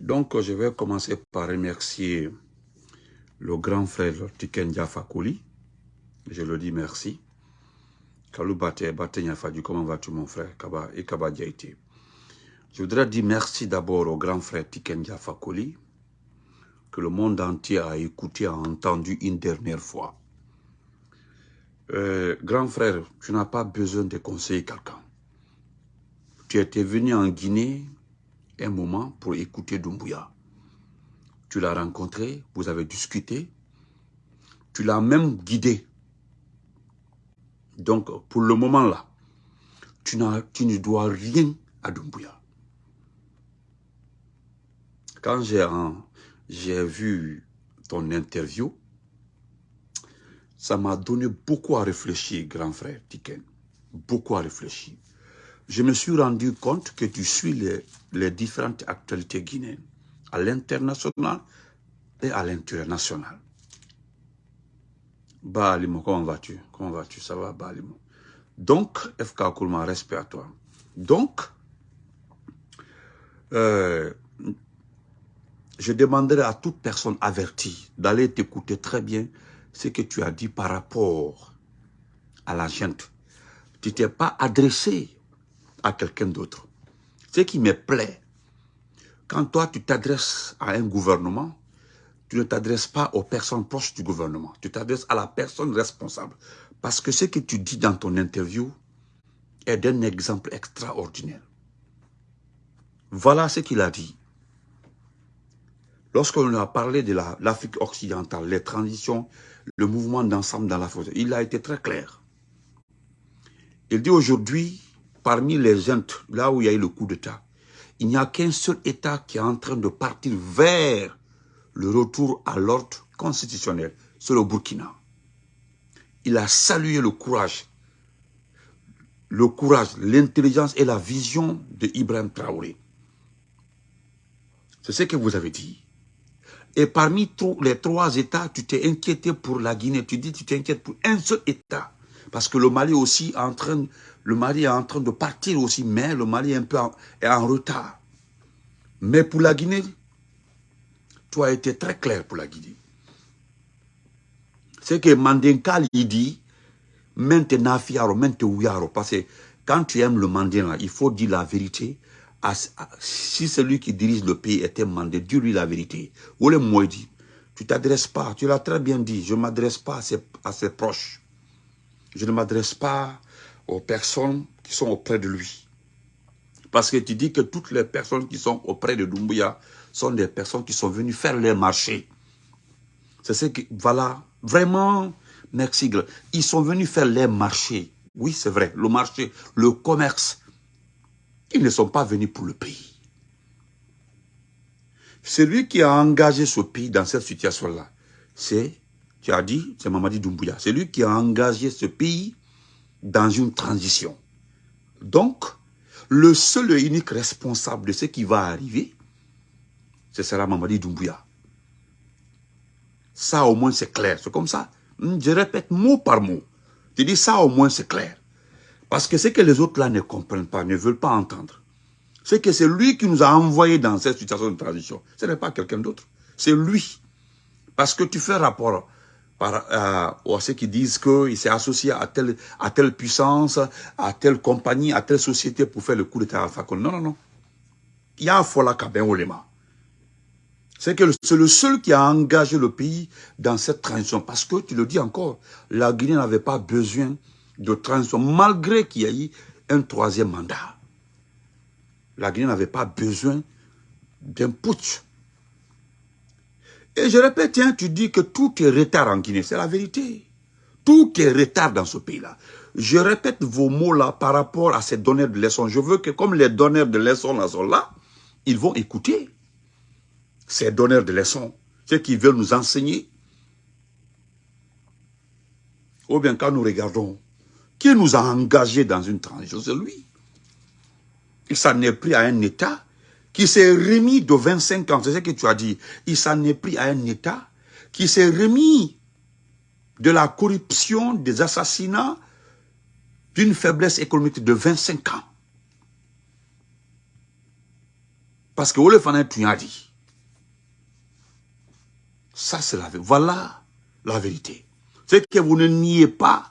Donc, je vais commencer par remercier le grand frère Tiken Diafakouli. Je le dis merci. Kalou Bate, Bate comment vas-tu mon frère Kaba et Kaba Diaité. Je voudrais dire merci d'abord au grand frère Tiken Diafakouli, que le monde entier a écouté, a entendu une dernière fois. Euh, grand frère, tu n'as pas besoin de conseiller quelqu'un. Tu étais venu en Guinée un moment pour écouter Doumbouya. Tu l'as rencontré, vous avez discuté, tu l'as même guidé. Donc, pour le moment là, tu, tu ne dois rien à Doumbouya. Quand j'ai vu ton interview, ça m'a donné beaucoup à réfléchir, grand frère Tiken. Beaucoup à réfléchir. Je me suis rendu compte que tu suis les, les différentes actualités guinéennes, à l'international et à l'international. Balimo, comment vas-tu? Comment vas-tu? Ça va, Balimo Donc, FK Koulma, respect à toi. Donc, euh, je demanderai à toute personne avertie d'aller t'écouter très bien ce que tu as dit par rapport à la gente. Tu t'es pas adressé à quelqu'un d'autre. Ce qui me plaît, quand toi tu t'adresses à un gouvernement, tu ne t'adresses pas aux personnes proches du gouvernement. Tu t'adresses à la personne responsable. Parce que ce que tu dis dans ton interview est d'un exemple extraordinaire. Voilà ce qu'il a dit. Lorsqu'on a parlé de l'Afrique occidentale, les transitions, le mouvement d'ensemble dans la force, il a été très clair. Il dit aujourd'hui, parmi les gens, là où il y a eu le coup d'État, il n'y a qu'un seul État qui est en train de partir vers le retour à l'ordre constitutionnel, c'est le Burkina. Il a salué le courage, le courage, l'intelligence et la vision de Ibrahim Traoré. C'est ce que vous avez dit. Et parmi les trois États, tu t'es inquiété pour la Guinée. Tu dis tu t'inquiètes pour un seul État. Parce que le Mali aussi est en train, le Mali est en train de partir aussi, mais le Mali est un peu en, est en retard. Mais pour la Guinée, tu as été très clair pour la Guinée. C'est que Mandenkal, il dit, maintenant fiaro, maintenant parce que quand tu aimes le Mandin, il faut dire la vérité. si celui qui dirige le pays était mandé, dis-lui la vérité. Ou le dit, tu t'adresses pas, tu l'as très bien dit, je m'adresse pas à ses proches. Je ne m'adresse pas aux personnes qui sont auprès de lui. Parce que tu dis que toutes les personnes qui sont auprès de Doumbouya sont des personnes qui sont venues faire les marchés. C'est ce que, voilà, vraiment, merci. Ils sont venus faire les marchés. Oui, c'est vrai, le marché, le commerce. Ils ne sont pas venus pour le pays. Celui qui a engagé ce pays dans cette situation-là, c'est tu as dit, c'est Mamadi Doumbouya. C'est lui qui a engagé ce pays dans une transition. Donc, le seul et unique responsable de ce qui va arriver, ce sera Mamadi Doumbouya. Ça, au moins, c'est clair. C'est comme ça. Je répète mot par mot. Je dis ça, au moins, c'est clair. Parce que ce que les autres là ne comprennent pas, ne veulent pas entendre, c'est que c'est lui qui nous a envoyés dans cette situation de transition. Ce n'est pas quelqu'un d'autre. C'est lui. Parce que tu fais rapport par, euh, à ceux qui disent qu'il s'est associé à telle, à telle puissance, à telle compagnie, à telle société pour faire le coup de Alpha Non, non, non. Il y a Fola Olema. C'est que c'est le seul qui a engagé le pays dans cette transition. Parce que, tu le dis encore, la Guinée n'avait pas besoin de transition, malgré qu'il y ait eu un troisième mandat. La Guinée n'avait pas besoin d'un putsch et je répète, hein, tu dis que tout est retard en Guinée. C'est la vérité. Tout est retard dans ce pays-là. Je répète vos mots-là par rapport à ces donneurs de leçons. Je veux que comme les donneurs de leçons là sont là, ils vont écouter ces donneurs de leçons, ceux qui veulent nous enseigner. Ou bien quand nous regardons, qui nous a engagés dans une transition, c'est lui. Il s'en est pris à un État qui s'est remis de 25 ans, c'est ce que tu as dit, il s'en est pris à un État qui s'est remis de la corruption, des assassinats, d'une faiblesse économique de 25 ans. Parce que Olefana tu as dit. Ça, c'est la vérité. Voilà la vérité. C'est que vous ne niez pas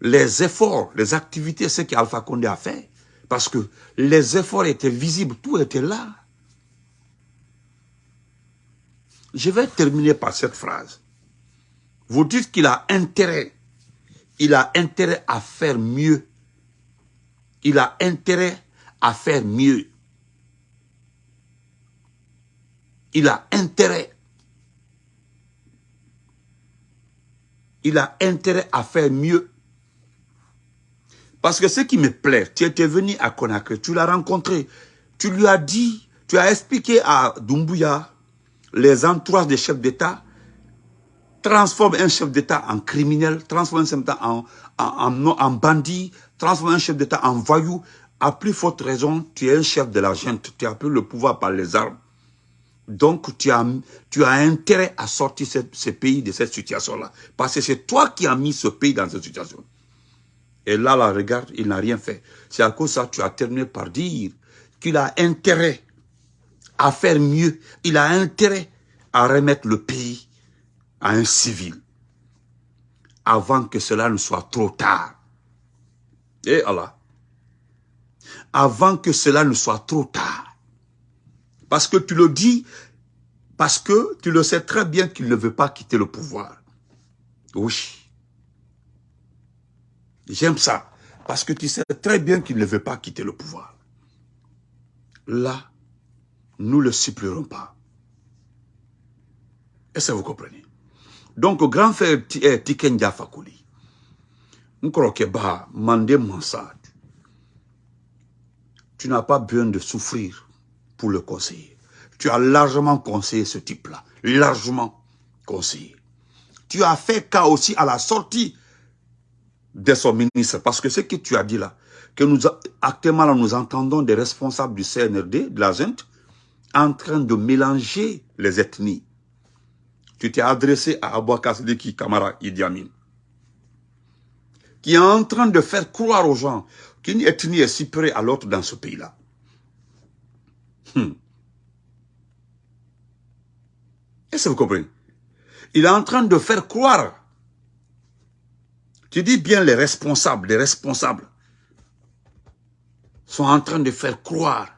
les efforts, les activités, ce qu'Alpha Condé a fait. Parce que les efforts étaient visibles, tout était là. Je vais terminer par cette phrase. Vous dites qu'il a intérêt, il a intérêt à faire mieux. Il a intérêt à faire mieux. Il a intérêt. Il a intérêt à faire mieux. Parce que ce qui me plaît, tu étais venu à Conakry, tu l'as rencontré, tu lui as dit, tu as expliqué à Doumbouya les entourages des chefs d'État, transforme un chef d'État en criminel, transforme un chef d'État en, bandit, transforme un chef d'État en voyou. À plus forte raison, tu es un chef de la gente, tu as pris le pouvoir par les armes. Donc, tu as intérêt à sortir ce, pays de cette situation-là. Parce que c'est toi qui as mis ce pays dans cette situation. Et là, là, regarde, il n'a rien fait. C'est à cause de ça que tu as terminé par dire qu'il a intérêt à faire mieux. Il a intérêt à remettre le pays à un civil avant que cela ne soit trop tard. Et Allah. Avant que cela ne soit trop tard. Parce que tu le dis, parce que tu le sais très bien qu'il ne veut pas quitter le pouvoir. Oui. J'aime ça. Parce que tu sais très bien qu'il ne veut pas quitter le pouvoir. Là, nous ne le supplierons pas. Est-ce que vous comprenez? Donc, grand frère eh, Tiken Diafakuli, Nkrokeba, Mandé Mansad, tu n'as pas besoin de souffrir pour le conseiller. Tu as largement conseillé ce type-là, largement conseillé. Tu as fait cas aussi à la sortie de son ministre, parce que ce que tu as dit là, que nous, actuellement nous entendons des responsables du CNRD, de la ZENT, en train de mélanger les ethnies. Tu t'es adressé à Abouakar Sidiki Kamara Idi Amin, qui est en train de faire croire aux gens qu'une ethnie est supérieure à l'autre dans ce pays-là. Hmm. Est-ce que vous comprenez? Il est en train de faire croire. Tu dis bien les responsables, les responsables sont en train de faire croire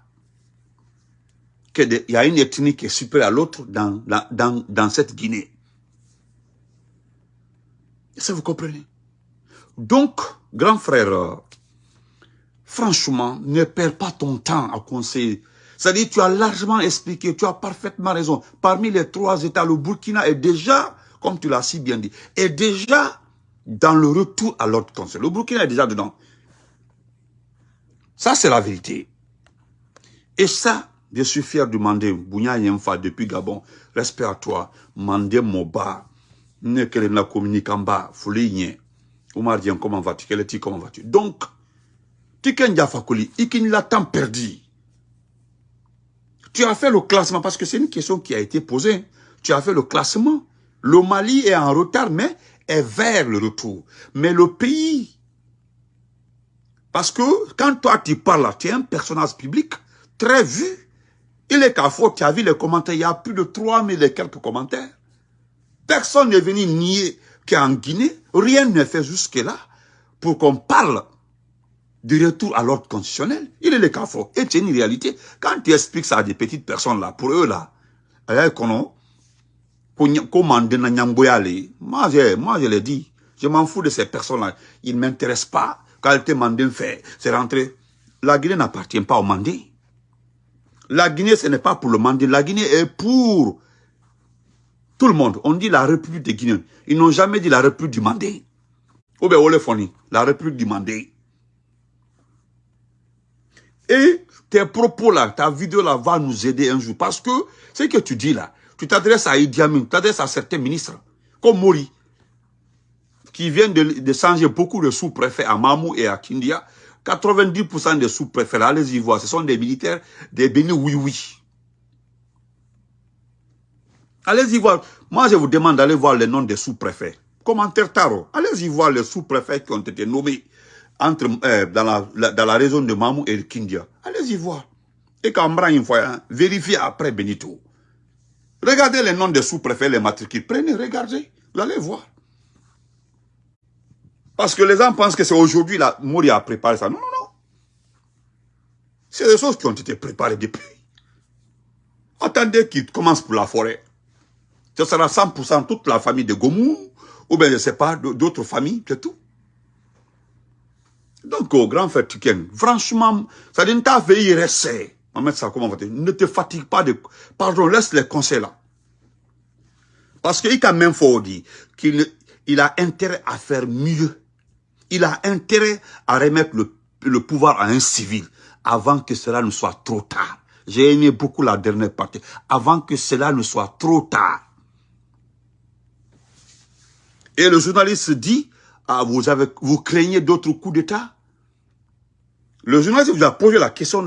qu'il y a une ethnie qui est supérieure à l'autre dans, dans, dans cette Guinée. Que vous comprenez? Donc, grand frère, franchement, ne perds pas ton temps à conseiller. C'est-à-dire, tu as largement expliqué, tu as parfaitement raison. Parmi les trois États, le Burkina est déjà, comme tu l'as si bien dit, est déjà dans le retour à l'ordre conseil. Le Burkina est déjà dedans. Ça, c'est la vérité. Et ça, je suis fier de demander, Bounya Yemfa depuis Gabon, respect à toi, Mandé Moba, Nekele na communicamba, Fouligné, Oumar Dien, comment vas-tu, est comment vas-tu? Donc, Tiken Diafakoli, Ikin tant perdu. Tu as fait le classement, parce que c'est une question qui a été posée. Tu as fait le classement. Le Mali est en retard, mais est vers le retour. Mais le pays, parce que quand toi tu parles, tu es un personnage public très vu. Il est qu'à faute, tu as vu les commentaires, il y a plus de 3000 et quelques commentaires. Personne n'est venu nier qu'en Guinée, rien n'est fait jusque-là pour qu'on parle du retour à l'ordre constitutionnel. Il est le cas fort. Et c'est une réalité. Quand tu expliques ça à des petites personnes là, pour eux là, moi je, moi je l'ai dit, je m'en fous de ces personnes-là. Ils ne m'intéressent pas. Quand te mandé fait, c'est rentré. La Guinée n'appartient pas au Mandé. La Guinée, ce n'est pas pour le Mandé. La Guinée est pour tout le monde. On dit la République de Guinée. Ils n'ont jamais dit la République du Mandé. Ou bien la République du Mandé. Et tes propos là, ta vidéo là va nous aider un jour. Parce que ce que tu dis là, tu t'adresses à Idi Amin, tu t'adresses à certains ministres, comme Mori, qui viennent de, changer beaucoup de sous-préfets à Mamou et à Kindia. 90% des sous-préfets, allez-y voir, ce sont des militaires, des bénis oui-oui. Allez-y voir. Moi, je vous demande d'aller voir les noms des sous-préfets. Commentaire Taro. Allez-y voir les sous-préfets qui ont été nommés euh, dans, la, région de Mamou et de Kindia. Allez-y voir. Et quand une fois, hein, vérifiez après Benito. Regardez les noms des sous-préfets, les matricules. Prenez, regardez, vous allez voir. Parce que les gens pensent que c'est aujourd'hui la Mouria a préparé ça. Non, non, non. C'est des choses qui ont été préparées depuis. Attendez qu'il commence pour la forêt. Ce sera 100% toute la famille de Gomou, ou bien je ne sais pas, d'autres familles, c'est tout. Donc, au grand frère Tuken, franchement, ça ne t'a fait y rester. ça comment Ne te fatigue pas de... Pardon, laisse les conseils là. Parce qu'il a même faut dire qu'il il a intérêt à faire mieux. Il a intérêt à remettre le, pouvoir à un civil avant que cela ne soit trop tard. J'ai aimé beaucoup la dernière partie. Avant que cela ne soit trop tard. Et le journaliste dit, ah, vous craignez d'autres coups d'État? Le journaliste vous a posé la question.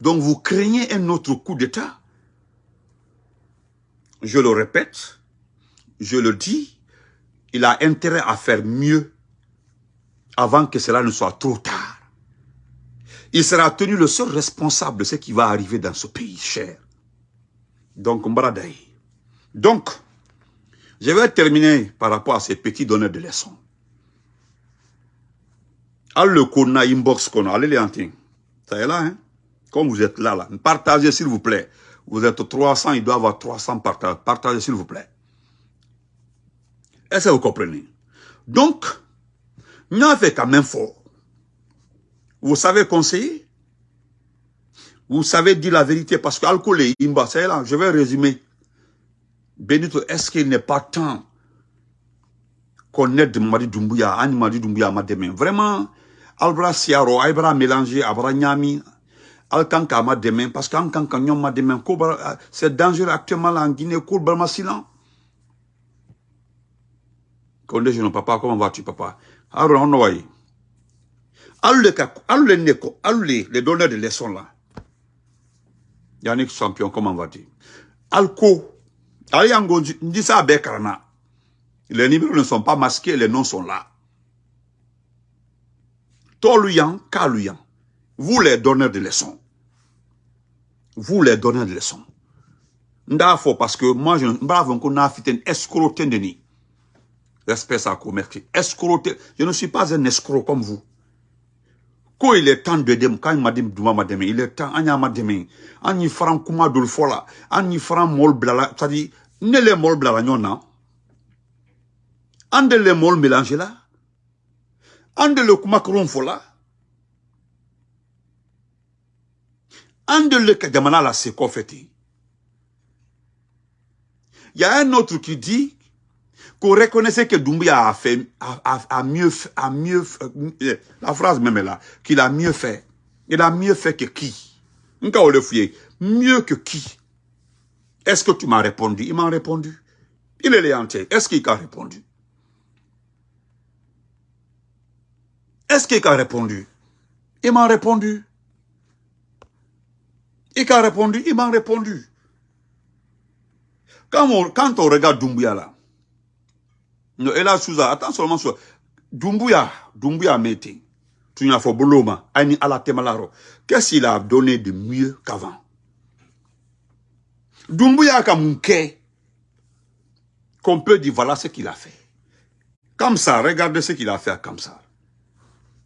Donc vous craignez un autre coup d'État Je le répète, je le dis, il a intérêt à faire mieux avant que cela ne soit trop tard. Il sera tenu le seul responsable de ce qui va arriver dans ce pays cher. Donc, Mbradaï. Donc, je vais terminer par rapport à ces petits donneurs de leçons. Le inbox allez les Ça est là, hein? Comme vous êtes là, là. Partagez s'il vous plaît. Vous êtes 300, il doit avoir 300 partages. Partagez s'il vous plaît. Est-ce que vous comprenez? Donc, nous fait quand même fort. Vous savez conseiller? Vous savez dire la vérité parce que alcool est imba, c'est là, je vais résumer. Benito, est-ce qu'il n'est pas temps qu'on aide Madi Doumbouya, Annie Madi Doumbouya ma demain Vraiment, Albra Siaro, Albra mélanger, Albra Nyami, Alkanka ma demain, parce qu'Alkanka Nyom ma demain, c'est dangereux actuellement en Guinée, Kourba silence. Condé, je papa, comment vas-tu, papa? Alors, on va Allez, les, les donneurs de leçons là. Yannick Champion, comment vas-tu? Alco, Aliango, dit ça à Bekarana. Les numéros ne sont pas masqués, les noms sont là. Toluyan, Kaluyan. Vous les donneurs de leçons. Vous les donneurs de leçons. Ndafo parce que moi je bravo qu'on a fait un escroc de Respect ça. Escroc. Je ne suis pas un escroc comme vous. Quand il est temps de dem, quand il m'a dit il est temps, anya m'a dit, anyi faran kuma dul fola, anyi faran mol blala, dit, ne les mol blala les mol mélange là. Ande le kuma kron fola. Le y a un autre qui dit qu'on reconnaissait que Doumbia a fait, a, mieux, a mieux, euh, la phrase même est là, qu'il a mieux fait. Il a mieux fait que qui? Mieux que qui? Est-ce que tu m'as répondu? Il m'a répondu. Il est entier. Est-ce qu'il a répondu? Est-ce qu'il a répondu? Il m'a répondu. Il a répondu, il m'a répondu. Quand on, quand on regarde Doumbia là, ela suza attends seulement sur Dumbuya Dumbuya mete tu n'as fait boloma ani ala temalaro qu'est-ce qu'il a donné de mieux qu'avant? Dumbuya Kamunke qu'on peut dire voilà ce qu'il a fait comme ça regardez ce qu'il a fait comme ça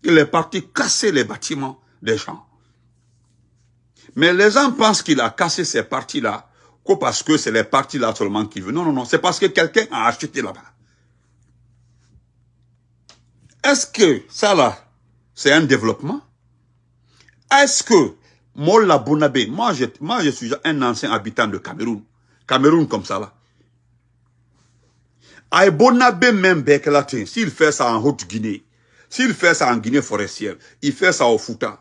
il est parti casser les bâtiments des gens mais les gens pensent qu'il a cassé ces parties-là que parce que c'est les parties-là seulement qui veulent. Non, non, non, c'est parce que quelqu'un a acheté là-bas. Est-ce que ça là, c'est un développement? Est-ce que Molla Bonabé, moi je, moi je suis un ancien habitant de Cameroun, Cameroun comme ça là. Aïe Bonabé même Bekelatin, s'il fait ça en Haute-Guinée, s'il fait ça en Guinée forestière, il fait ça au Fouta.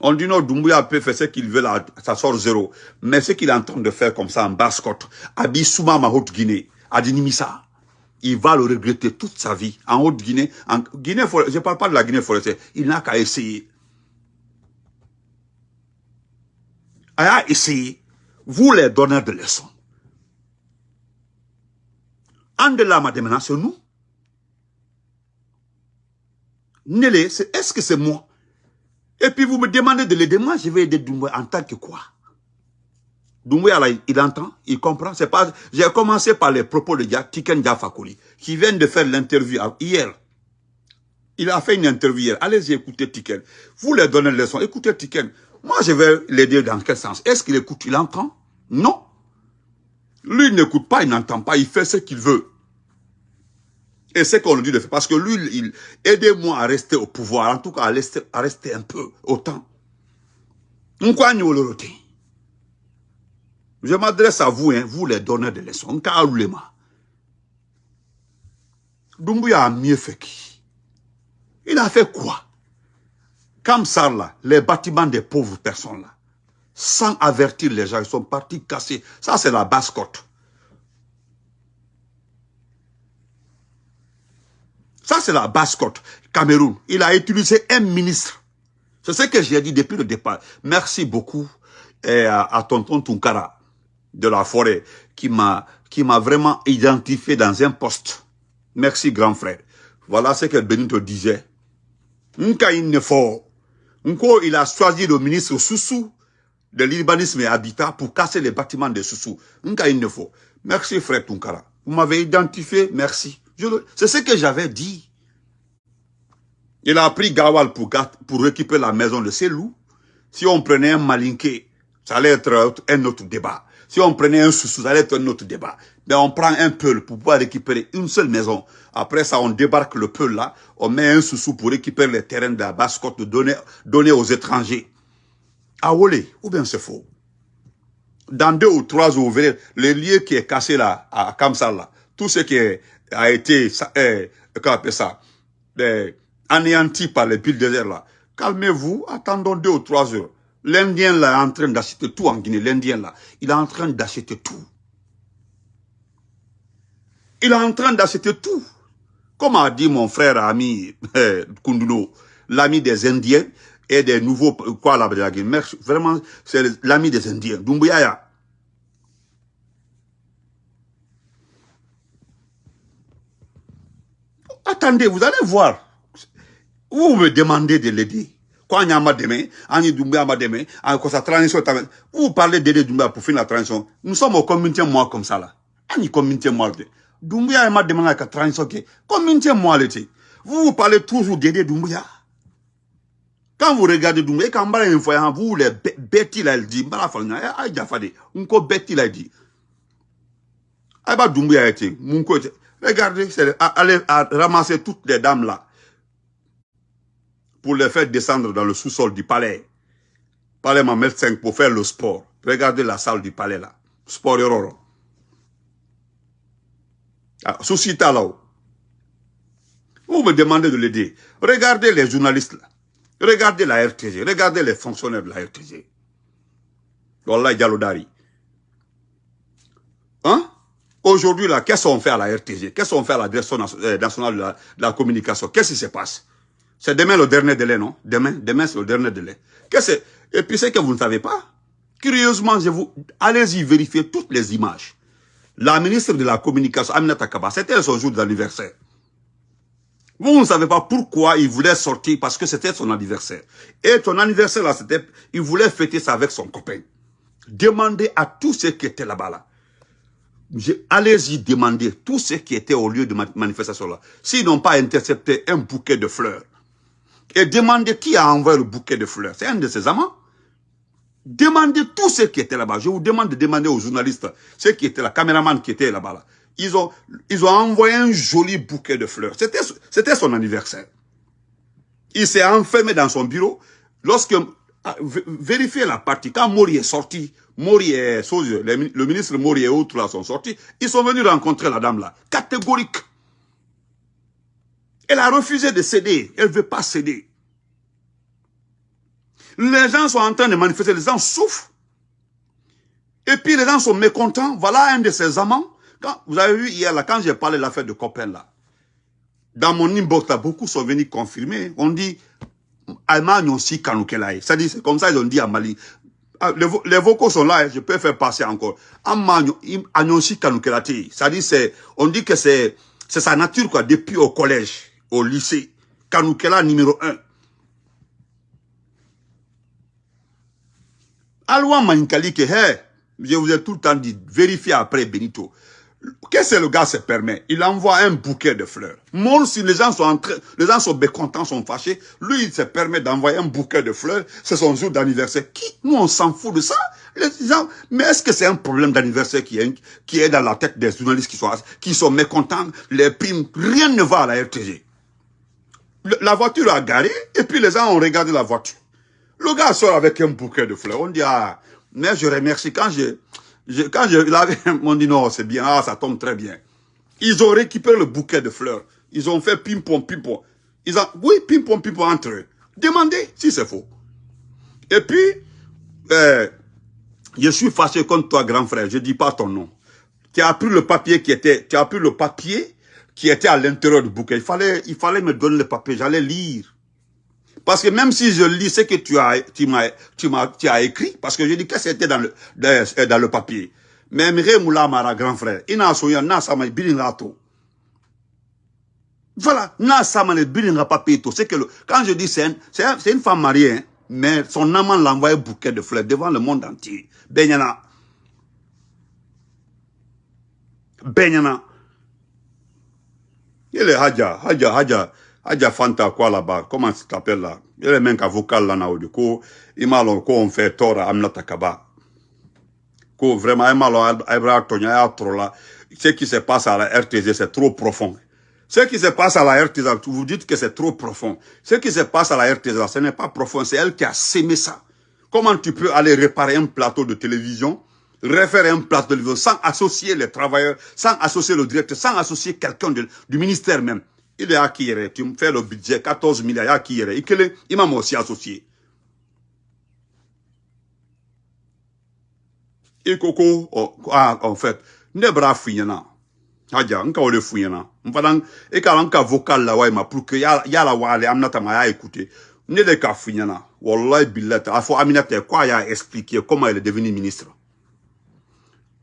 On dit non, Doumbouya peut faire ce qu'il veut là, ça sort zéro. Mais ce qu'il est en train de faire comme ça en basse-côte, à Bissouma, ma Haute-Guinée, à Dinimissa, il va le regretter toute sa vie. En Haute-Guinée, en Guinée je ne parle pas de la Guinée forestière, il n'a qu'à essayer. A essayé. Vous les donneurs de leçons. En de là, maintenant, c'est nous. Nélé, est-ce que c'est moi? Et puis vous me demandez de l'aider. Moi, je vais aider Doumbouya en tant que quoi? Doumbouya, il entend, il comprend. C'est pas. J'ai commencé par les propos de Tiken Diafakoli, qui vient de faire l'interview hier. Il a fait une interview hier. Allez-y écouter Tiken. Vous lui donnez le leçon. Écoutez Tiken. Moi, je vais l'aider dans quel sens? Est-ce qu'il écoute Il entend? Non. Lui, il n'écoute pas, il n'entend pas, il fait ce qu'il veut. Et c'est qu'on lui dit de faire. Parce que lui, il, aidez-moi à rester au pouvoir. En tout cas, à rester, à rester un peu, autant. Je m'adresse à vous, hein, vous les donneurs de leçons. Doumbouya a mieux fait qui? Il a fait quoi? Comme ça, là, les bâtiments des pauvres personnes, là, sans avertir les gens, ils sont partis casser. Ça, c'est la basse-côte. Ça, c'est la basse-côte. Cameroun. Il a utilisé un ministre. C'est ce que j'ai dit depuis le départ. Merci beaucoup eh, à, tonton Tunkara de la forêt qui m'a vraiment identifié dans un poste. Merci, grand frère. Voilà ce que Benito disait. Nka il il a choisi le ministre Soussou de l'urbanisme et habitat pour casser les bâtiments de Soussou. Merci, frère Tunkara. Vous m'avez identifié, merci. C'est ce que j'avais dit. Il a pris Gawal pour, pour récupérer la maison de Selou. Si on prenait un Malinké, ça allait être un autre débat. Si on prenait un Soussou, ça allait être un autre débat. Mais on prend un Peul pour pouvoir récupérer une seule maison. Après ça, on débarque le Peul là, on met un Soussou pour récupérer les terrains de la basse-côte, donner, donner aux étrangers. À Wolé, ou bien c'est faux? Dans deux ou trois jours, vous verrez, les lieux qui est cassé là, à Kamsal là, tout ce qui a été, eh, comment ça, eh, anéanti par les bulldozer là. Calmez-vous, attendons deux ou trois heures. L'Indien là est en train d'acheter tout en Guinée, l'Indien là, il est en train d'acheter tout. Il est en train d'acheter tout. Comme a dit mon frère ami Kunduno, l'ami des Indiens et des nouveaux, quoi la Vraiment, c'est l'ami des Indiens. Dumbuya. Attendez, vous allez voir. Vous me demandez de l'aider. Quand il y a ma demain, Annie Doumbia ma demain, sa transition vous parlez d'aider Doumbia pour finir la transition. Nous sommes au communauté moi comme ça là. Annie communauté moi. Doumbia m'a demandé la transition. Communauté moi l'été. Vous vous parlez toujours d'aider Doumbia. Quand vous regardez Doumbia, quand vous les bêtes il a dit, mbala falna, aïe jafade, unko bêtes il a dit. Aïe ba Doumbia côté. Regardez, allez ramasser toutes les dames là pour les faire descendre dans le sous-sol du palais. Palais m'a 5 pour faire le sport. Regardez la salle du palais là. Sport Yororo. Ah, Soucita là-haut. Vous me demandez de l'aider. Regardez les journalistes là. Regardez la RTG. Regardez les fonctionnaires de la RTG. Wallah Dialodari. Hein? Aujourd'hui, qu'est-ce qu'on fait à la RTG Qu'est-ce qu'on fait à la direction euh, nationale de la communication? Qu'est-ce qui se passe? C'est demain le dernier délai, non? Demain, demain c'est le dernier délai. Qu'est-ce Et puis c'est que vous ne savez pas. Curieusement, allez-y vérifier toutes les images. La ministre de la Communication, Aminata Kaba, c'était son jour d'anniversaire. Vous ne savez pas pourquoi il voulait sortir, parce que c'était son anniversaire. Et son anniversaire, là, c'était, il voulait fêter ça avec son copain. Demandez à tous ceux qui étaient là-bas, là. Allez-y demander tous ceux qui étaient au lieu de manifestation là, s'ils n'ont pas intercepté un bouquet de fleurs, et demandez qui a envoyé le bouquet de fleurs. C'est un de ses amants. Demandez tous ceux qui étaient là-bas. Je vous demande de demander aux journalistes, ceux qui étaient là, caméramans qui étaient là-bas. Ils, ont, ils ont envoyé un joli bouquet de fleurs. C'était son anniversaire. Il s'est enfermé dans son bureau. Lorsque, ah, vérifiez la partie, quand Mori est sorti, Mori et le ministre Mori et autres là sont sortis, ils sont venus rencontrer la dame là, catégorique. Elle a refusé de céder. Elle ne veut pas céder. Les gens sont en train de manifester, les gens souffrent. Et puis les gens sont mécontents. Voilà un de ces amants. Vous avez vu hier, là, quand j'ai parlé de l'affaire de copain, là, dans mon inbox, beaucoup sont venus confirmer. On dit, C'est-à-dire, c'est comme ça ils ont dit à Mali. Ah, les, vocaux sont là, hein, je peux faire passer encore. C'est-à-dire, c'est, on dit que c'est, c'est sa nature, quoi, depuis au collège, au lycée. Kanoukela numéro 1. Aloua Maninkali, que, je vous ai tout le temps dit, vérifiez après Benito. Qu'est-ce que le gars se permet? Il envoie un bouquet de fleurs. Mon, si les gens sont les gens sont mécontents, sont fâchés, lui, il se permet d'envoyer un bouquet de fleurs. C'est son jour d'anniversaire. Qui? Nous, on s'en fout de ça. Les gens, mais est-ce que c'est un problème d'anniversaire qui est, qui est dans la tête des journalistes qui sont, mécontents? Les primes, rien ne va à la RTG. La voiture a garé et puis les gens ont regardé la voiture. Le gars sort avec un bouquet de fleurs. On dit, ah, mais je remercie quand j'ai quand je l'avais, on dit non, c'est bien, ah, ça tombe très bien. Ils ont récupéré le bouquet de fleurs. Ils ont fait ping-pong, ping-pong. Ils ont, oui, ping-pong, ping-pong entre eux. Demandez si c'est faux. Et puis, euh, je suis fâché contre toi, grand frère. Je dis pas ton nom. Tu as pris le papier qui était, tu as pris le papier qui était à l'intérieur du bouquet. Il fallait, il fallait me donner le papier. J'allais lire. Parce que même si je lis ce que tu as, tu m'as, tu m'as, tu as écrit, parce que je dis que c'était dans le, dans, le papier. Mais Mire Moula Mara, grand frère, il n'a soya, n'a sama, bilingato. Voilà, n'a sama, bilinga papier, C'est que quand je dis c'est une femme mariée, hein, mais son amant l'envoie un bouquet de fleurs devant le monde entier. Benyana. Benyana. Il est Hadja, Hadja, Hadja. Adja Fanta quoi là-bas, comment ça s'appelle là Il y a même qu'un vocal là, du coup, il m'a ko on fait tort à Amnata Kaba. Ko vraiment, Tonya trop là. Ce qui se passe à la RTZ, c'est trop profond. Ce qui se passe à la RTZ, vous dites que c'est trop profond. Ce qui se passe à la RTZ, ce n'est pas profond, c'est elle qui a sémé ça. Comment tu peux aller réparer un plateau de télévision, refaire un plateau de télévision sans associer les travailleurs, sans associer le directeur, sans associer quelqu'un du ministère même? Il est acquis, tu me fais le budget 14 milliards acquis il m'a aussi associé. Et koko oh, ah, en fait ne bra fuyana haja nka ole fuyana mfadan e ka nka vocal la wa ma pour que ya la wale amnata ma ya écouter. Ne de ka fuyana wallahi billahi afo aminata quoi ya expliquer comment elle est devenue ministre?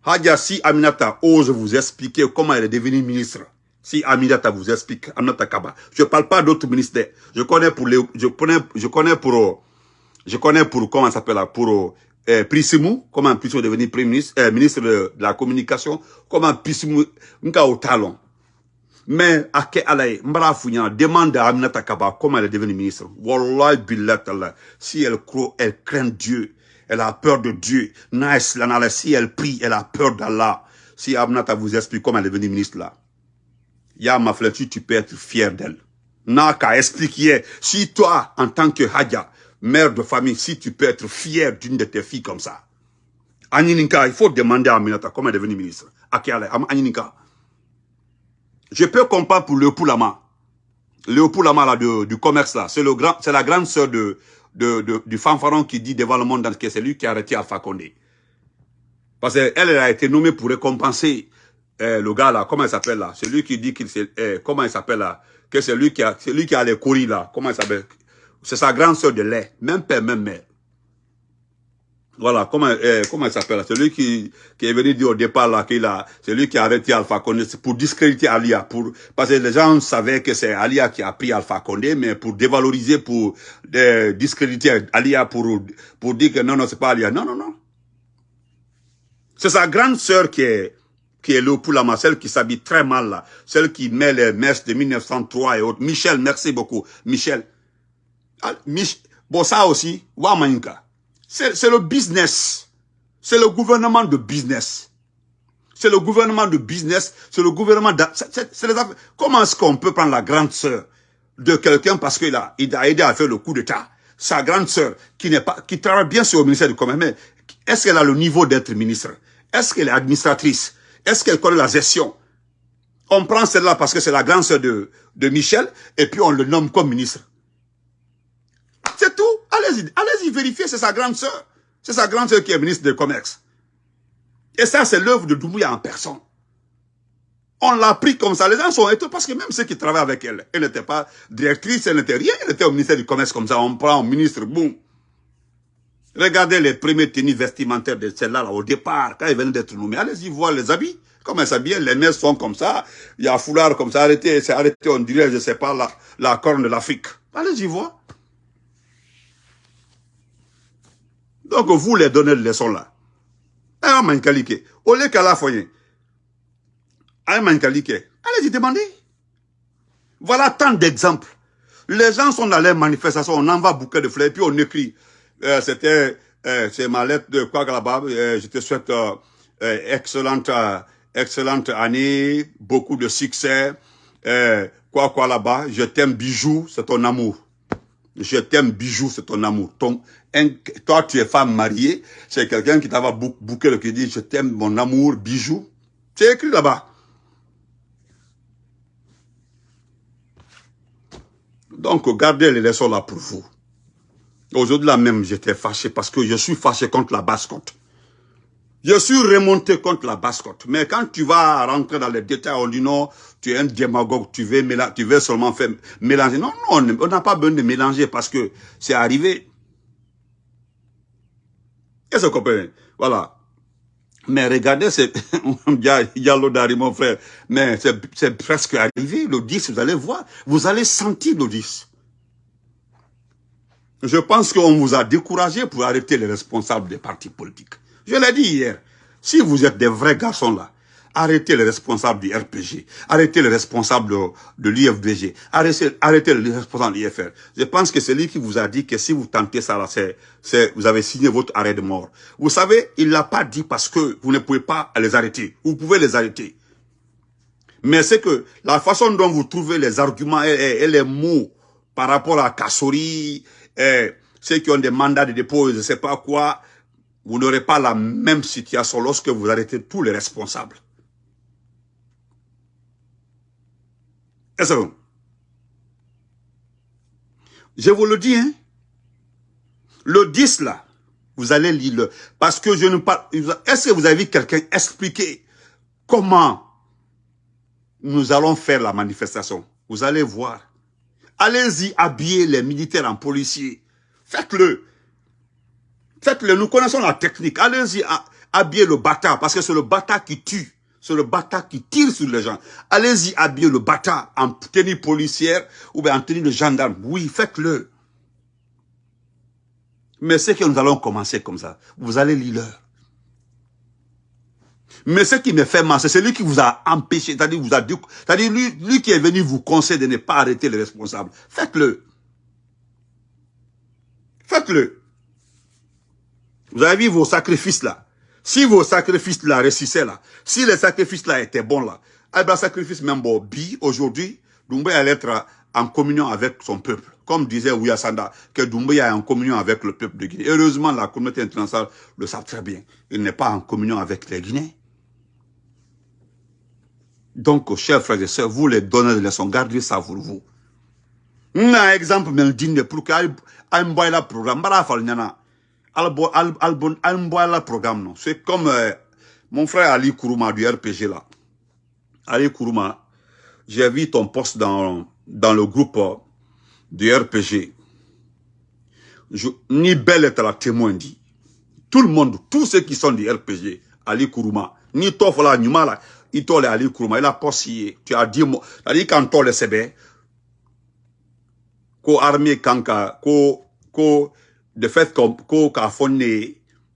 Hadja, si Aminata ose vous expliquer comment elle est devenue ministre, si Aminata vous explique, Aminata Kaba. Je ne parle pas d'autres ministères. Je connais pour les, je connais, je connais pour, je connais pour, comment ça s'appelle pour, euh, Prissimou, comment Prissimou est devenu premier ministre, euh, ministre de, la communication, comment Prissimou, nka au talon. Mais, quel alaye, mbara fouyan, demande à Aminata Kaba comment elle est devenue ministre. Wallah billah si elle croit, elle craint Dieu, elle a peur de Dieu. Nice, si elle prie, elle a peur d'Allah. Si Aminata vous explique comment elle est devenue ministre là. Ya ma tu peux être fier d'elle. N'a qu'à expliquer. Si toi, en tant que Hadja, mère de famille, si tu peux être fier d'une de tes filles comme ça. Anininka, il faut demander à Aminata comment elle est devenue ministre. Anininka. Je peux comprendre pour Léopold Lama. Léopold Lama là, du commerce là, c'est la grande sœur de, du fanfaron qui dit devant le monde que c'est lui qui a arrêté Alpha Condé. Parce qu'elle elle a été nommée pour récompenser eh, le gars là, comment il s'appelle là? Celui qui dit qu'il eh, comment il s'appelle là? Que c'est lui qui a, c'est lui qui a les couris là. Comment il s'appelle? C'est sa grande soeur de lait, même père, même mère. Voilà, comment, eh, comment il s'appelle là? Celui qui, qui est venu dire au départ là qu'il a, c'est lui qui a arrêté Alpha Condé pour discréditer Alia, pour, parce que les gens savaient que c'est Alia qui a pris Alpha Condé, mais pour dévaloriser, pour discréditer Alia, pour, pour dire que non, non, c'est pas Alia. Non, non, non. C'est sa grande sœur qui est, qui est le Poulama, celle qui s'habille très mal là, celle qui met les messes de 1903 et autres. Michel, merci beaucoup. Michel. Ah, bon, ça aussi, c'est le business. C'est le gouvernement de business. C'est le gouvernement de business, c'est le gouvernement... Comment est-ce qu'on peut prendre la grande sœur de quelqu'un parce qu'il a, il a aidé à faire le coup d'État? Sa grande sœur, qui n'est pas, qui travaille bien sur le ministère du Commerce, mais est-ce qu'elle a le niveau d'être ministre? Est-ce qu'elle est administratrice? Est-ce qu'elle connaît la gestion? On prend celle-là parce que c'est la grande sœur de, de Michel, et puis on le nomme comme ministre. C'est tout. Allez-y, allez-y vérifier, c'est sa grande sœur. C'est sa grande sœur qui est ministre du Commerce. Et ça, c'est l'œuvre de Doumbouya en personne. On l'a pris comme ça. Les gens sont étonnés parce que même ceux qui travaillent avec elle, elle n'était pas directrice, elle n'était rien, elle était au ministère du Commerce comme ça. On prend un ministre, boum. Regardez les premiers tenues vestimentaires de celle-là au départ, quand ils venaient d'être nommés. Allez-y voir les habits. Comment elle s'habille, les mères sont comme ça. Il y a un foulard comme ça, arrêté, c'est arrêté, on dirait, je sais pas, la, la corne de l'Afrique. Allez-y voir. Donc, vous les donnez de leçons là. Olé kala foyen. Ah, mankalike. Allez-y demander. Voilà tant d'exemples. Les gens sont dans les manifestations, on envoie bouquet de fleurs, puis on écrit. Euh, C'était, euh, c'est ma lettre de quoi. Euh, je te souhaite euh, excellente, excellente année, beaucoup de succès. Quoi quoi là-bas. Je t'aime bijou, c'est ton amour. Je t'aime bijou, c'est ton amour. Toi, tu es femme mariée, c'est quelqu'un qui t'ava bou bouquet le qui dit je t'aime mon amour, bijou. C'est écrit là-bas. Donc, gardez les leçons là pour vous. Aujourd'hui là même, j'étais fâché parce que je suis fâché contre la basse-côte. Je suis remonté contre la basse-côte. Mais quand tu vas rentrer dans les détails, on dit non, tu es un démagogue, tu veux, seulement faire mélanger. Non, non, on n'a pas besoin de mélanger parce que c'est arrivé. Est-ce que Voilà. Mais regardez, Diallo Dari, mon frère. Mais c'est c'est presque arrivé, le 10, vous allez voir. Vous allez sentir le 10. Je pense qu'on vous a découragé pour arrêter les responsables des partis politiques. Je l'ai dit hier. Si vous êtes des vrais garçons là, arrêtez les responsables du RPG, arrêtez les responsables de, de l'IFDG, arrêtez, les responsables de l'IFR. Je pense que c'est lui qui vous a dit que si vous tentez ça là, vous avez signé votre arrêt de mort. Vous savez, il l'a pas dit parce que vous ne pouvez pas les arrêter. Vous pouvez les arrêter. Mais c'est que la façon dont vous trouvez les arguments et, et- et les mots par rapport à Kassori, et ceux qui ont des mandats de dépôt, je ne sais pas quoi, vous n'aurez pas la même situation lorsque vous arrêtez tous les responsables. Est-ce que Je vous le dis, hein. Le 10 là, vous allez lire le... Parce que je ne parle... Est-ce que vous avez vu quelqu'un expliquer comment nous allons faire la manifestation? Vous allez voir. Allez-y habiller les militaires en policiers. Faites-le. Faites-le. Nous connaissons la technique. Allez-y ha- habiller le bâtard parce que c'est le bâtard qui tue. C'est le bâtard qui tire sur les gens. Allez-y habiller le bâtard en tenue policière ou bien en tenue de gendarme. Oui, faites-le. Mais c'est que nous allons commencer comme ça. Vous allez lire. Mais ce qui me fait mal, c'est celui qui vous a empêché, c'est-à-dire vous a dit, c'est-à-dire lui, lui qui est venu vous conseiller de ne pas arrêter les responsables. Faites-le. Faites-le. Vous avez vu vos sacrifices là. Si vos sacrifices là réussissaient là, si les sacrifices là étaient bons là, eh ben sacrifice même bon, bi, aujourd'hui, Doumbé allait être en communion avec son peuple. Comme disait Ouya Sanda, que Doumbé est en communion avec le peuple de Guinée. Heureusement, la communauté internationale le savent très bien. Il n'est pas en communion avec les Guinéens. Donc, chers frères et sœurs, vous les donnez de leçons, gardez ça pour vous. Un exemple, mais digne pour programme, nyana. Albo albon un boy la programme. C'est comme euh, mon frère Ali Kourouma du RPG là. Ali Kourouma, j'ai vu ton poste dans dans le groupe euh, du RPG. Je, ni belle est la témoin dit. Tout le monde, tous ceux qui sont du RPG, Ali Kourouma, ni Tofola, ni Mala, il t'a Ali Kourouma, il a pas scié. Tu as dit, c'est-à-dire quand t'as le CB, ko armée kanka ko ko de fait ko ko ka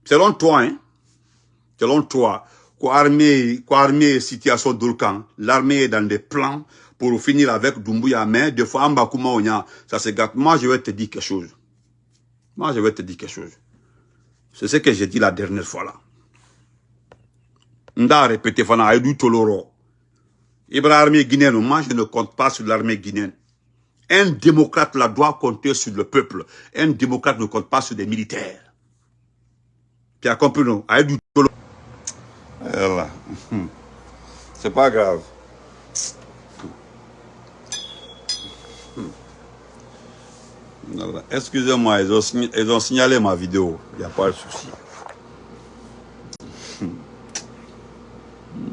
selon toi hein selon toi ko armée ko armée situation d'Olkan l'armée est dans des plans pour finir avec Doumbouya. Mais des fois Amba Kuma Onya ça se gâte. Moi je vais te dire quelque chose. Moi je vais te dire quelque chose. C'est ce que j'ai dit la dernière fois là Nda répété fana Aïdou Toloro Ibrahim armée guinéenne moi je ne compte pas sur l'armée guinéenne un démocrate là doit compter sur le peuple. Un démocrate ne compte pas sur des militaires. Tu as compris, non? Aïe du tolo. Voilà. C'est pas grave. Excusez-moi, ils ils ont signalé ma vidéo. Il n'y a pas de souci.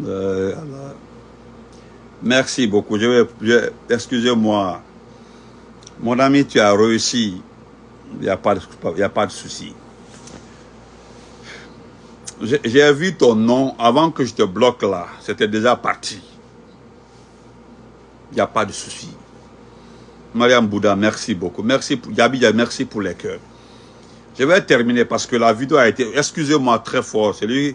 Euh. Merci beaucoup. Excusez-moi. Mon ami, tu as réussi. Il n'y a pas de, a pas de souci. J'ai vu ton nom avant que je te bloque là. C'était déjà parti. Il n'y a pas de souci. Mariam Bouddha, merci beaucoup. Merci pour, merci pour les cœurs. Je vais terminer parce que la vidéo a été, excusez-moi très fort, euh,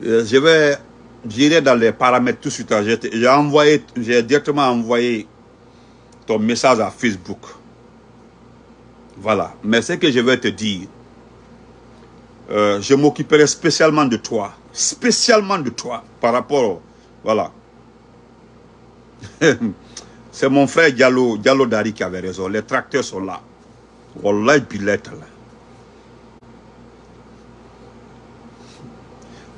je vais, j'irai dans les paramètres tout de suite. J'ai envoyé, j'ai directement envoyé ton message à Facebook. Voilà. Mais ce que je vais te dire, euh, je m'occuperai spécialement de toi. Spécialement de toi par rapport, voilà. C'est mon frère Diallo, Diallo Dari qui avait raison. Les tracteurs sont là. Wallah, là.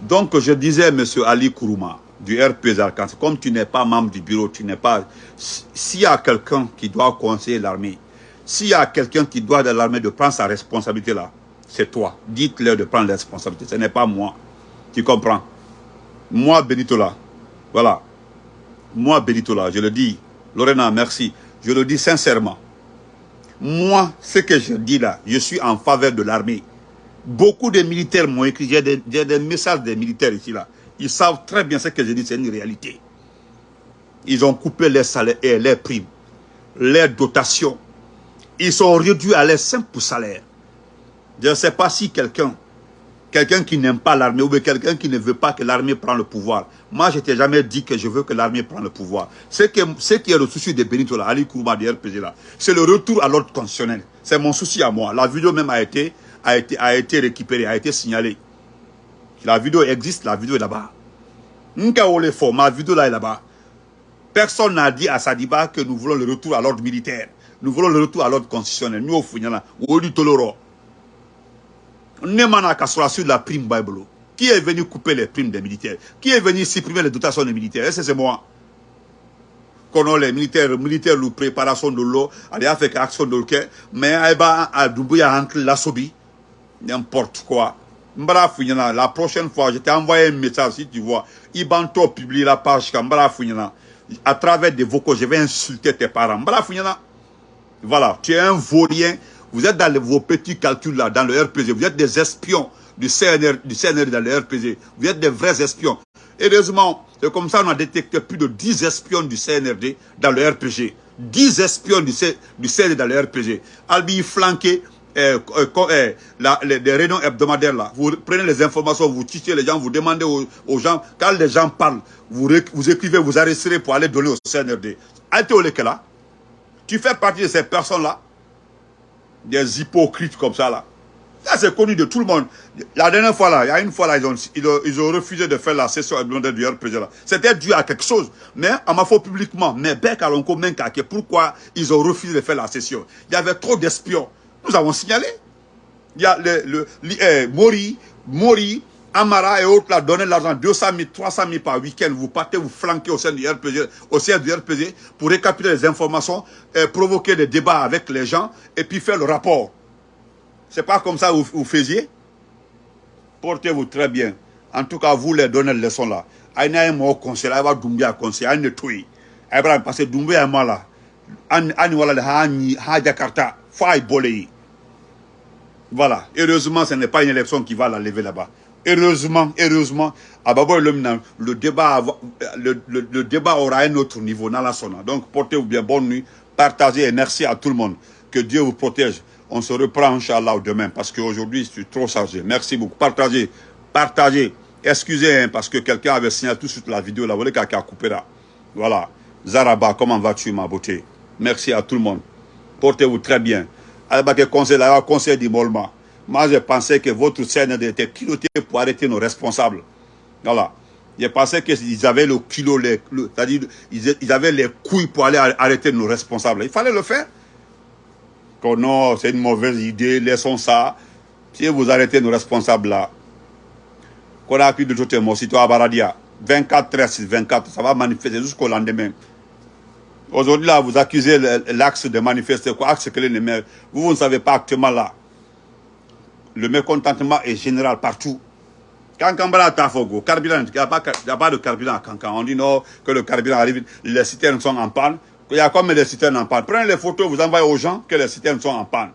Donc, je disais, M. Ali Kourouma, du RP Zarkans, comme tu n'es pas membre du bureau, tu n'es pas... S'il y a quelqu'un qui doit conseiller l'armée, s'il y a quelqu'un qui doit de l'armée de prendre sa responsabilité là, c'est toi. Dites-leur de prendre la responsabilité. Ce n'est pas moi. Tu comprends? Moi, Benitola. Voilà. Moi, Benitola, je le dis. Lorena, merci. Je le dis sincèrement. Moi, ce que je dis là, je suis en faveur de l'armée. Beaucoup de militaires m'ont écrit, j'ai des, messages des militaires ici là. Ils savent très bien ce que je dis, c'est une réalité. Ils ont coupé les salaires les primes, les dotations. Ils sont réduits à leur simple salaire. Je ne sais pas si quelqu'un, quelqu'un qui n'aime pas l'armée ou quelqu'un qui ne veut pas que l'armée prenne le pouvoir. Moi, je t'ai jamais dit que je veux que l'armée prenne le pouvoir. Ce qui, est, le souci de Benito, Ali Kourma de RPG, c'est le retour à l'ordre constitutionnel. C'est mon souci à moi. La vidéo même a été, a été, a été récupérée, a été signalée. La vidéo existe, la vidéo est là-bas. Ma vidéo là est là-bas. Personne n'a dit à Sadiba que nous voulons le retour à l'ordre militaire. Nous voulons le retour à l'ordre constitutionnel. Nous, au Founyana, Toloro. Nemana Kassoura sur la prime Bible. Qui est venu couper les primes des militaires? Qui est venu supprimer les dotations des militaires? C'est moi? Qu'on les militaires, militaires, la préparation de l'eau, allez a fait action de l'eau, mais Aïba a doublé la sobi, n'importe quoi. La prochaine fois, je t'ai envoyé un message, si tu vois, Ibanto publie la page, à travers des vocaux, je vais insulter tes parents. Voilà, tu es un vaurien, vous êtes dans vos petits calculs là, dans le RPG. Vous êtes des espions du CNR, du CNR dans le RPG. Vous êtes des vrais espions. Heureusement, c'est comme ça qu'on a détecté plus de 10 espions du CNRD dans le RPG. 10 espions du, CNRD dans le RPG. Albi flanqué, eh, eh, eh, les, réunions hebdomadaires là, vous prenez les informations, vous titillez les gens, vous demandez aux, gens, quand les gens parlent, vous, écrivez, vous arrêterez pour aller donner au CNRD. là, tu fais partie de ces personnes-là des hypocrites comme ça là. Ça c'est connu de tout le monde. La dernière fois là, il y a une fois là, ils ont, ils ont, refusé de faire la session hebdomadaire du là. C'était dû à quelque chose. Mais on m'a fait publiquement, mais Bec Alonko pourquoi ils ont refusé de faire la session? Il y avait trop d'espions. Nous avons signalé. Il y a le, le, eh, Mori, Mori, Amara et autres là donnaient l'argent 200 000, 300 000 par week-end. Vous partez, vous flanquez au sein du RPG, au sein du RPG pour récapituler les informations, et provoquer des débats avec les gens et puis faire le rapport. C'est pas comme ça que vous, faisiez. Portez-vous très bien. En tout cas, vous les donnez les leçons là. Aïe n'a un conseil, aïe va Doumbia conseil, ne touille. Aïe va passer Doumbia moi là. Aïe voilà Jakarta, faille bolé. Voilà. Heureusement, ce n'est pas une élection qui va la lever là-bas. Heureusement, heureusement, le débat, le, le, débat aura un autre niveau dans la. Donc, portez-vous bien, bonne nuit, partagez et merci à tout le monde. Que Dieu vous protège. On se reprend, Inch'Allah, demain, parce qu'aujourd'hui, je suis trop chargé. Merci beaucoup. Partagez, partagez. Excusez, hein, parce que quelqu'un avait signé tout de suite la vidéo, là, vous voyez. Voilà. Zaraba, comment vas-tu, ma beauté? Merci à tout le monde. Portez-vous très bien. Conseil, conseil. Moi, je pensais que votre CND était piloté pour arrêter nos responsables. Voilà. Je pensais qu'ils avaient le kilo, c'est-à-dire ils avaient les couilles pour aller arrêter nos responsables. Il fallait le faire. Non, c'est une mauvaise idée, laissons ça. Si vous arrêtez nos responsables là, qu'on a pris de tout mon à Baradia, 24, 13, 24, ça va manifester jusqu'au lendemain. Aujourd'hui, là, vous accusez l'axe de manifester, quoi, axe que les maires. Vous, vous ne savez pas actuellement là le mécontentement est général partout. Quand Kambala Tafogo, carburant, il n'y a, pas de carburant à Kankan. On dit non, que le carburant arrive, les citernes sont en panne. Il y a comme des citernes en panne. Prenez les photos, vous envoyez aux gens que les citernes sont en panne.